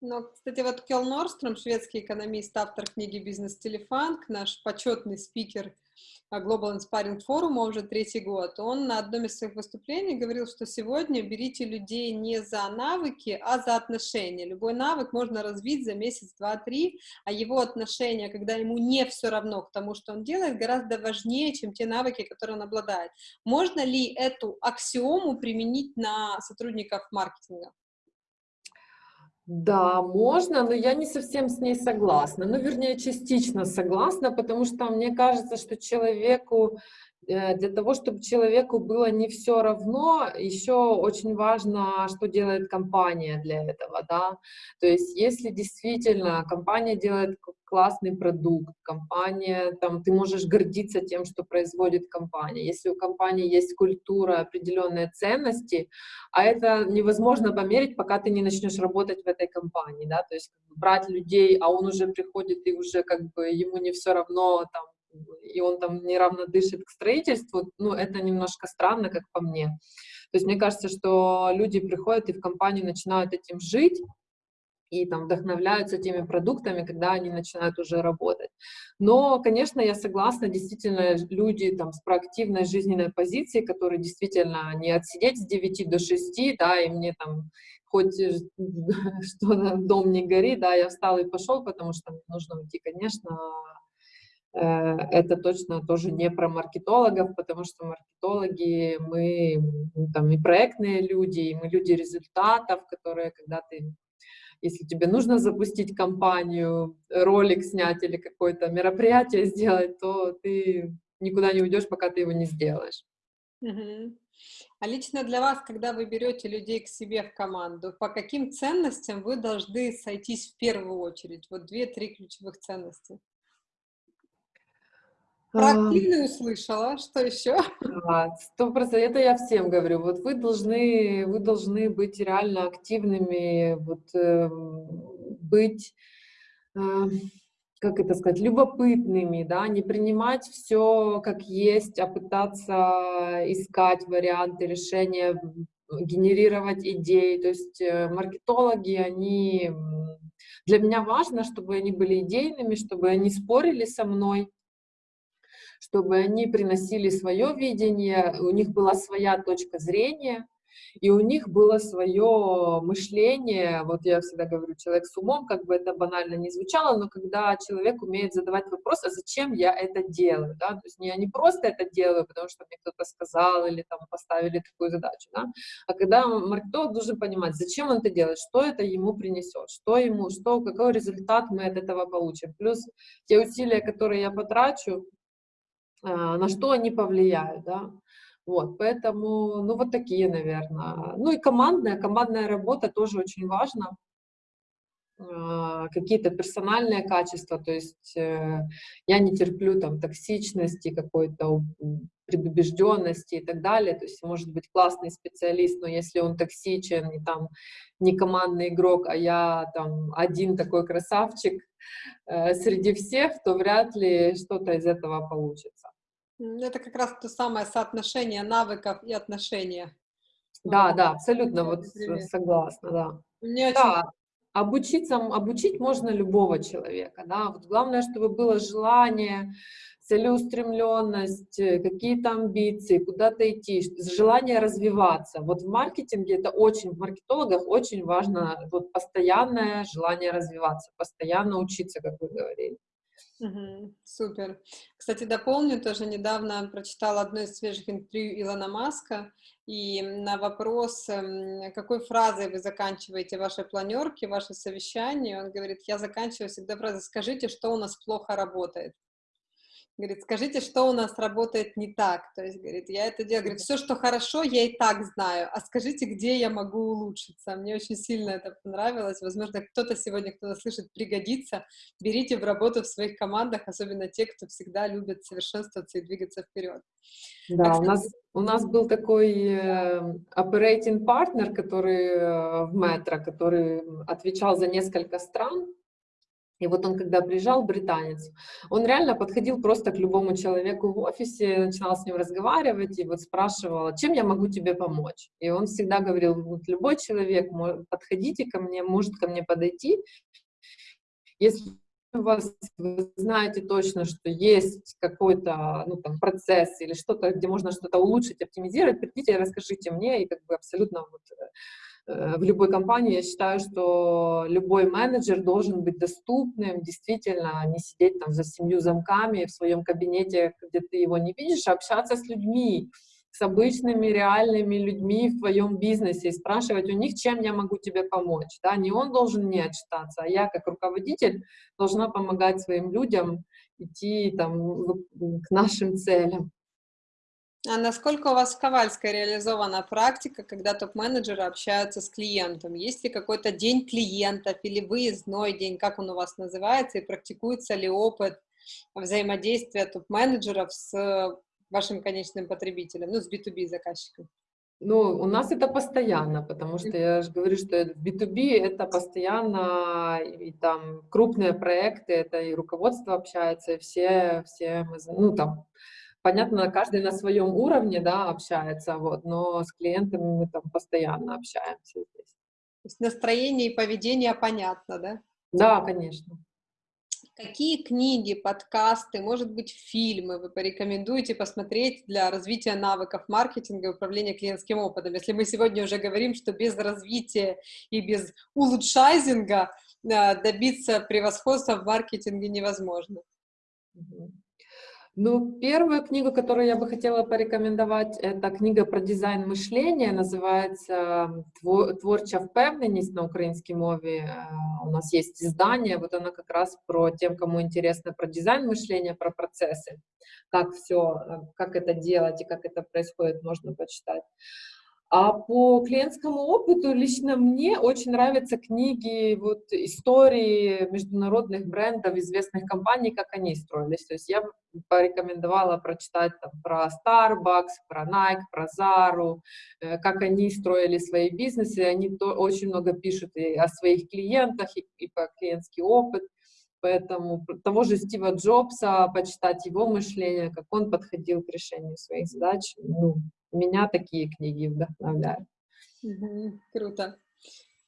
Ну, кстати, вот Келл Норстром, шведский экономист, автор книги «Бизнес-телефанк», наш почетный спикер Global Inspiring Forum уже третий год, он на одном из своих выступлений говорил, что сегодня берите людей не за навыки, а за отношения. Любой навык можно развить за месяц, два, три, а его отношения, когда ему не все равно к тому, что он делает, гораздо важнее, чем те навыки, которые он обладает. Можно ли эту аксиому применить на сотрудников маркетинга? Да, можно, но я не совсем с ней согласна. Ну, вернее, частично согласна, потому что мне кажется, что человеку для того, чтобы человеку было не все равно, еще очень важно, что делает компания для этого, да. То есть, если действительно компания делает классный продукт, компания, там, ты можешь гордиться тем, что производит компания. Если у компании есть культура, определенные ценности, а это невозможно померить, пока ты не начнешь работать в этой компании, да, то есть брать людей, а он уже приходит и уже как бы ему не все равно, там, и он там неравно дышит к строительству, ну, это немножко странно, как по мне. То есть мне кажется, что люди приходят и в компанию начинают этим жить, и там вдохновляются теми продуктами, когда они начинают уже работать. Но, конечно, я согласна, действительно, люди там с проактивной жизненной позицией, которые действительно не отсидеть с 9 до 6, да, и мне там хоть что дом не горит, да, я встал и пошел, потому что нужно уйти, конечно, Э, это точно тоже не про маркетологов, потому что маркетологи, мы ну, там и проектные люди, и мы люди результатов, которые, когда ты, если тебе нужно запустить компанию, ролик снять или какое-то мероприятие сделать, то ты никуда не уйдешь, пока ты его не сделаешь. А лично для вас, когда вы берете людей к себе в команду, по каким ценностям вы должны сойтись в первую очередь? Вот две-три ключевых ценности. Проактивный услышала, что еще? Сто процентов, это я всем говорю. Вот вы должны, вы должны быть реально активными, вот э, быть, э, как это сказать, любопытными, да, не принимать все как есть, а пытаться искать варианты решения, генерировать идеи. То есть э, маркетологи, они для меня важно, чтобы они были идейными, чтобы они спорили со мной, чтобы они приносили свое видение, у них была своя точка зрения, и у них было свое мышление, вот я всегда говорю, человек с умом, как бы это банально не звучало, но когда человек умеет задавать вопрос, а зачем я это делаю, да, то есть я не просто это делаю, потому что мне кто-то сказал или там поставили такую задачу, да, а когда маркетолог должен понимать, зачем он это делает, что это ему принесет, что ему, что, какой результат мы от этого получим, плюс те усилия, которые я потрачу, на что они повлияют, да. Вот, поэтому, ну, вот такие, наверное. Ну и командная, командная работа тоже очень важна. А, какие-то персональные качества, то есть э, я не терплю там токсичности, какой-то предубежденности и так далее, то есть может быть классный специалист, но если он токсичен и там не командный игрок, а я там один такой красавчик э, среди всех, то вряд ли что-то из этого получится. Это как раз то самое соотношение навыков и отношения. Да, да, абсолютно, вот согласна, да. Мне очень да обучиться, обучить можно любого человека, да, вот главное, чтобы было желание, целеустремленность, э, какие-то амбиции, куда-то идти, желание развиваться. Вот в маркетинге это очень, в маркетологах очень важно вот постоянное желание развиваться, постоянно учиться, как вы говорили. Угу, супер. Кстати, дополню, тоже недавно прочитала одно из свежих интервью Илона Маска, и на вопрос, эм, какой фразой вы заканчиваете ваши планерки, ваши совещания, он говорит, я заканчиваю всегда фразой «скажите, что у нас плохо работает». Говорит, скажите, что у нас работает не так. То есть, говорит, я это делаю. Говорит, все, что хорошо, я и так знаю. А скажите, где я могу улучшиться. Мне очень сильно это понравилось. Возможно, кто-то сегодня, кто-то слышит, пригодится. Берите в работу в своих командах, особенно те, кто всегда любит совершенствоваться и двигаться вперед. Да, а, у нас, у нас был такой э, operating partner, который э, в метро, который отвечал за несколько стран, и вот он, когда приезжал, британец, он реально подходил просто к любому человеку в офисе, начинал с ним разговаривать и вот спрашивал, чем я могу тебе помочь. И он всегда говорил, вот любой человек, подходите ко мне, может ко мне подойти. Если у вас, вы знаете точно, что есть какой-то ну, процесс или что-то, где можно что-то улучшить, оптимизировать, придите расскажите мне, и как бы абсолютно вот Э, в любой компании я считаю, что любой менеджер должен быть доступным, действительно, не сидеть там за семью замками в своем кабинете, где ты его не видишь, а общаться с людьми, с обычными реальными людьми в твоем бизнесе и спрашивать у них, чем я могу тебе помочь. Да? Не он должен мне отчитаться, а я как руководитель должна помогать своим людям идти там, к нашим целям. А насколько у вас в Ковальской реализована практика, когда топ-менеджеры общаются с клиентом? Есть ли какой-то день клиентов или выездной день, как он у вас называется, и практикуется ли опыт взаимодействия топ-менеджеров с вашим конечным потребителем, ну, с B2B заказчиком? Ну, у нас это постоянно, потому что я же говорю, что в B2B это постоянно, и там крупные проекты, это и руководство общается, и все, все мы, ну, там, понятно, каждый на своем уровне, да, общается, вот, но с клиентами мы там постоянно общаемся здесь. То есть настроение и поведение понятно, да? Да, конечно. Какие книги, подкасты, может быть, фильмы вы порекомендуете посмотреть для развития навыков маркетинга и управления клиентским опытом? Если мы сегодня уже говорим, что без развития и без улучшайзинга э, добиться превосходства в маркетинге невозможно. Ну, первую книгу, которую я бы хотела порекомендовать, это книга про дизайн мышления, называется «Творча впевненість» на украинской мове. У нас есть издание, вот она как раз про тем, кому интересно про дизайн мышления, про процессы, как все, как это делать и как это происходит, можно почитать. А по клиентскому опыту лично мне очень нравятся книги, вот истории международных брендов, известных компаний, как они строились. То есть я порекомендовала прочитать там, про Starbucks, про Nike, про Zara, э, как они строили свои бизнесы. Они то, очень много пишут и о своих клиентах, и, и про клиентский опыт. Поэтому того же Стива Джобса, почитать его мышление, как он подходил к решению своих задач, ну, меня такие книги вдохновляют. Круто.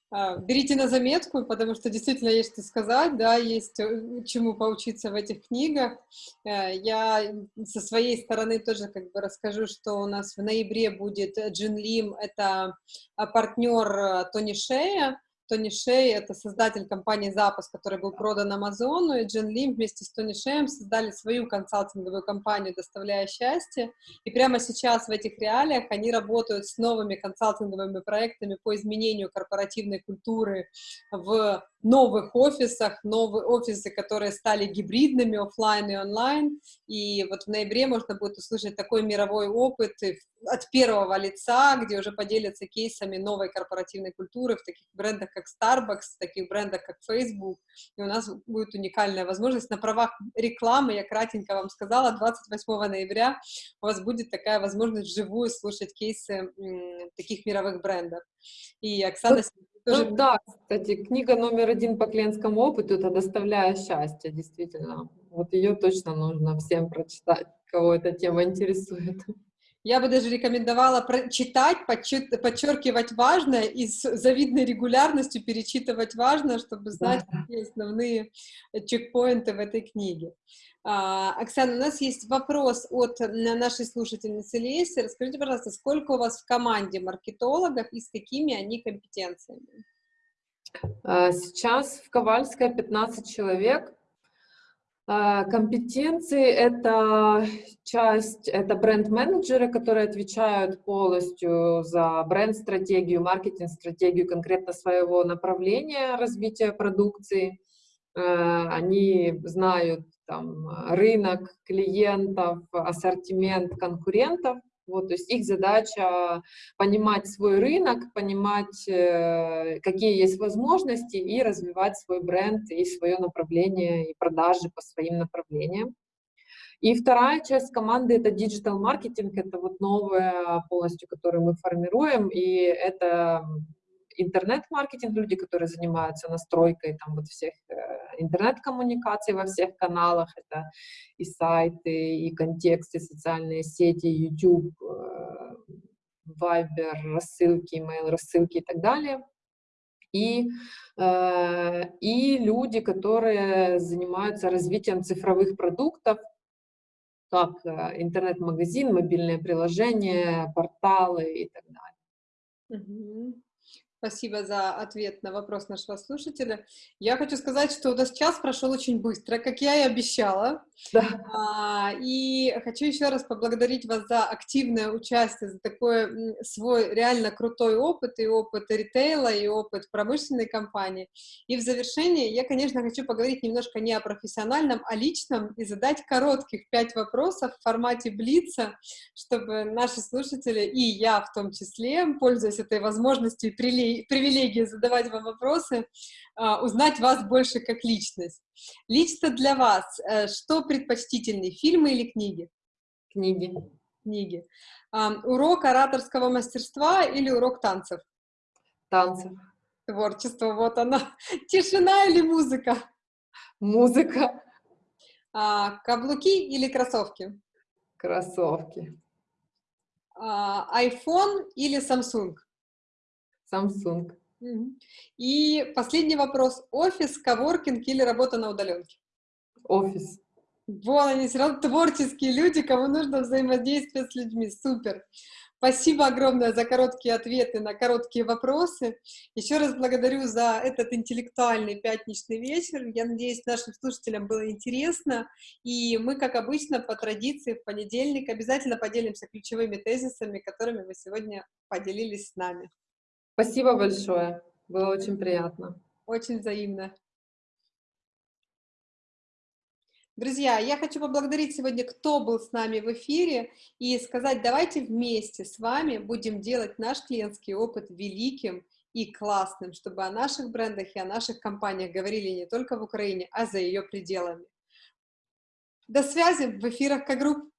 А, берите на заметку, потому что действительно есть что сказать, да, есть э, чему поучиться в этих книгах. Э, я со своей стороны тоже как бы расскажу, что у нас в ноябре будет Джин Лим, это а, партнер э, Тони Шея, Тони Шей — это создатель компании «Запуск», который был продан Амазону, и Джин Лим вместе с Тони Шеем создали свою консалтинговую компанию «Доставляя счастье», и прямо сейчас в этих реалиях они работают с новыми консалтинговыми проектами по изменению корпоративной культуры в новых офисах, новые офисы, которые стали гибридными, офлайн и онлайн, и вот в ноябре можно будет услышать такой мировой опыт от первого лица, где уже поделятся кейсами новой корпоративной культуры в таких брендах, как Starbucks, в таких брендах, как Facebook, и у нас будет уникальная возможность. На правах рекламы, я кратенько вам сказала, 28 ноября у вас будет такая возможность вживую слушать кейсы таких мировых брендов. И Оксана... Тоже... ну, да, кстати, книга номер один по клиентскому опыту — это «Доставляя счастье», действительно. Вот ее точно нужно всем прочитать, кого эта тема интересует. Я бы даже рекомендовала читать, подчеркивать важное и с завидной регулярностью перечитывать важное, чтобы знать, да. какие основные чекпоинты в этой книге. А, Оксана, у нас есть вопрос от нашей слушательницы Леси. Расскажите, пожалуйста, сколько у вас в команде маркетологов и с какими они компетенциями? А, сейчас в Ковальской 15 человек. А, компетенции — это часть, это бренд-менеджеры, которые отвечают полностью за бренд-стратегию, маркетинг-стратегию конкретно своего направления развития продукции. Они знают там, рынок клиентов, ассортимент конкурентов. Вот, то есть их задача понимать свой рынок, понимать, э, какие есть возможности и развивать свой бренд и свое направление и продажи по своим направлениям. И вторая часть команды — это digital маркетинг, это вот новое полностью, которое мы формируем, и это интернет-маркетинг, люди, которые занимаются настройкой там вот всех э, интернет-коммуникаций во всех каналах, это и сайты, и контексты, социальные сети, YouTube, э, Viber, рассылки, email, рассылки и так далее. И, э, и люди, которые занимаются развитием цифровых продуктов, как интернет-магазин, мобильные приложения, порталы и так далее. Угу. Спасибо за ответ на вопрос нашего слушателя. Я хочу сказать, что у нас час прошел очень быстро, как я и обещала. Да. А, и хочу еще раз поблагодарить вас за активное участие, за такой свой реально крутой опыт, и опыт ритейла, и опыт промышленной компании. И в завершение я, конечно, хочу поговорить немножко не о профессиональном, а личном, и задать коротких пять вопросов в формате Блица, чтобы наши слушатели, и я в том числе, пользуясь этой возможностью и привилегией задавать вам вопросы, а, узнать вас больше как личность. Лично для вас, э, что предпочтительнее, фильмы или книги? Книги. Книги. Урок ораторского мастерства или урок танцев? Танцев. Творчество, вот оно. Тишина или музыка? Музыка. А, каблуки или кроссовки? Кроссовки. А, iPhone или Samsung? Samsung. И последний вопрос. Офис, коворкинг или работа на удаленке? Офис. Вон они, все равно творческие люди, кому нужно взаимодействие с людьми. Супер. Спасибо огромное за короткие ответы на короткие вопросы. Еще раз благодарю за этот интеллектуальный пятничный вечер. Я надеюсь, нашим слушателям было интересно. И мы, как обычно, по традиции в понедельник обязательно поделимся ключевыми тезисами, которыми вы сегодня поделились с нами. Спасибо большое. Было очень приятно. Очень взаимно. Друзья, я хочу поблагодарить сегодня, кто был с нами в эфире, и сказать, давайте вместе с вами будем делать наш клиентский опыт великим и классным, чтобы о наших брендах и о наших компаниях говорили не только в Украине, а за ее пределами. До связи в эфирах К-групп.